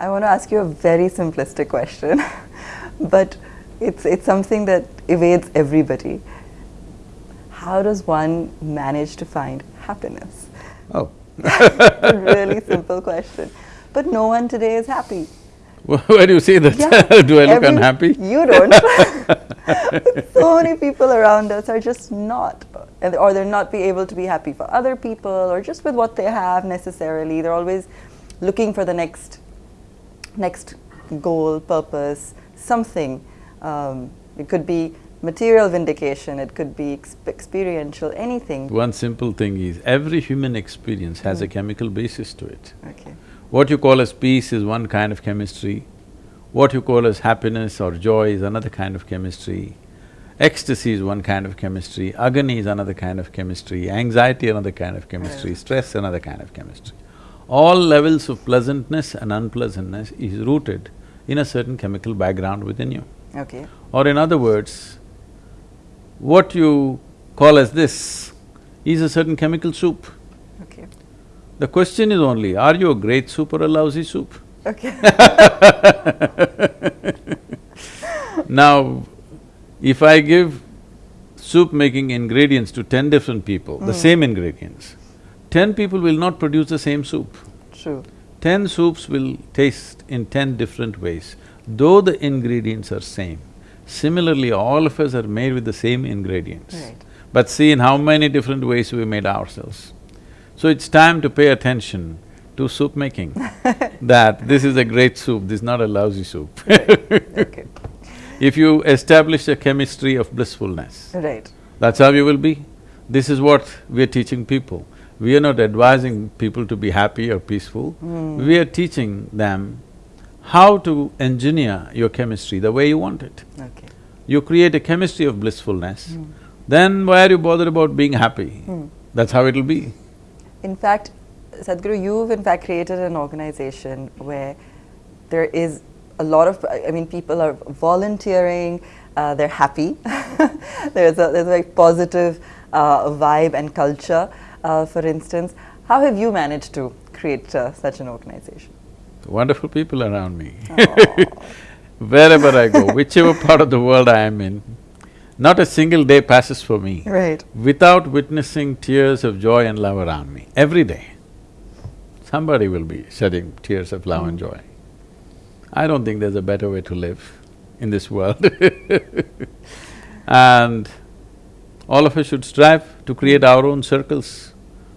I want to ask you a very simplistic question, but it's, it's something that evades everybody. How does one manage to find happiness? Oh. a really simple question. But no one today is happy. Where do you see that? Yeah, do I look every- unhappy? You don't. so many people around us are just not, or they're not be able to be happy for other people or just with what they have necessarily. They're always looking for the next, next goal, purpose, something. Um, it could be material vindication. It could be exp- experiential. Anything. One simple thing is, every human experience has a chemical basis to it. Okay. What you call as peace is one kind of chemistry, what you call as happiness or joy is another kind of chemistry, ecstasy is one kind of chemistry, agony is another kind of chemistry, anxiety another kind of chemistry, stress another kind of chemistry. All levels of pleasantness and unpleasantness is rooted in a certain chemical background within you. Okay. Or in other words, what you call as this is a certain chemical soup. Okay. The question is only, are you a great soup or a lousy soup? Okay. Now, if I give soup making ingredients to ten different people, the mm. same ingredients, ten people will not produce the same soup. True. Ten soups will taste in ten different ways, though the ingredients are same. Similarly, all of us are made with the same ingredients. Right. But see in how many different ways we made ourselves. So it's time to pay attention to soup making, that this is a great soup, this is not a lousy soup. Okay. If you establish a chemistry of blissfulness, Right. that's how you will be. This is what we are teaching people. We are not advising people to be happy or peaceful. We are teaching them how to engineer your chemistry the way you want it. Okay. You create a chemistry of blissfulness, then why are you bothered about being happy? That's how it'll be. In fact, Sadhguru, you've in fact created an organization where there is a lot of, I mean, people are volunteering, uh, they're happy. there's, a, there's a very positive uh, vibe and culture, for instance. How have you managed to create uh, such an organization? Wonderful people around me. Wherever I go, whichever part of the world I am in, not a single day passes for me Right. without witnessing tears of joy and love around me, every day. Somebody will be shedding tears of love and joy. I don't think there's a better way to live in this world And all of us should strive to create our own circles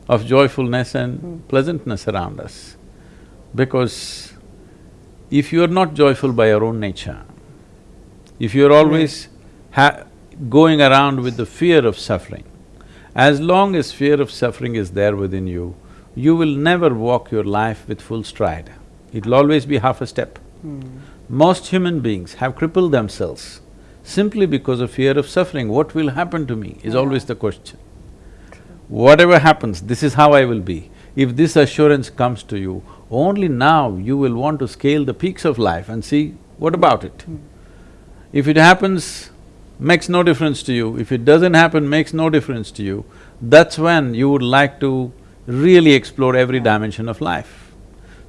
of joyfulness and hmm. pleasantness around us. Because if you're not joyful by your own nature, if you're hmm. always ha- going around with the fear of suffering, as long as fear of suffering is there within you, you will never walk your life with full stride. It'll always be half a step. Hmm. Most human beings have crippled themselves simply because of fear of suffering. What will happen to me is always the question. Whatever happens, this is how I will be. If this assurance comes to you, only now you will want to scale the peaks of life and see what about it. Hmm. If it happens, makes no difference to you, if it doesn't happen, makes no difference to you, that's when you would like to really explore every dimension of life.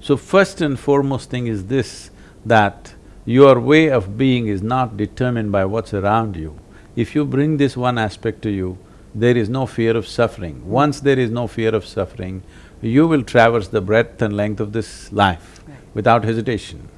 So first and foremost thing is this, that your way of being is not determined by what's around you. If you bring this one aspect to you, there is no fear of suffering. Once there is no fear of suffering, you will traverse the breadth and length of this life without hesitation.